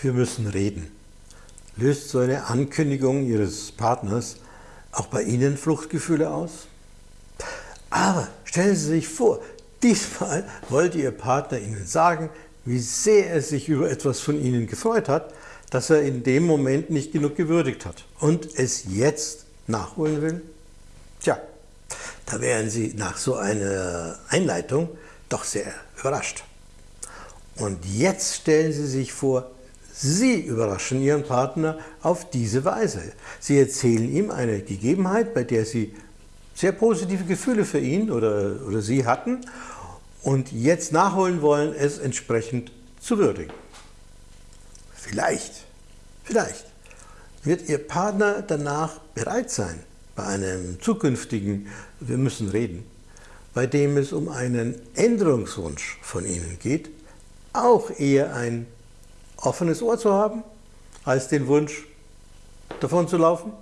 Wir müssen reden. Löst so eine Ankündigung Ihres Partners auch bei Ihnen Fluchtgefühle aus? Aber stellen Sie sich vor, diesmal wollte Ihr Partner Ihnen sagen, wie sehr er sich über etwas von Ihnen gefreut hat, das er in dem Moment nicht genug gewürdigt hat und es jetzt nachholen will? Tja, da wären Sie nach so einer Einleitung doch sehr überrascht. Und jetzt stellen Sie sich vor, Sie überraschen Ihren Partner auf diese Weise. Sie erzählen ihm eine Gegebenheit, bei der Sie sehr positive Gefühle für ihn oder, oder Sie hatten und jetzt nachholen wollen, es entsprechend zu würdigen. Vielleicht, vielleicht wird Ihr Partner danach bereit sein, bei einem zukünftigen Wir müssen reden, bei dem es um einen Änderungswunsch von Ihnen geht, auch eher ein offenes Ohr zu haben, als den Wunsch, davon zu laufen?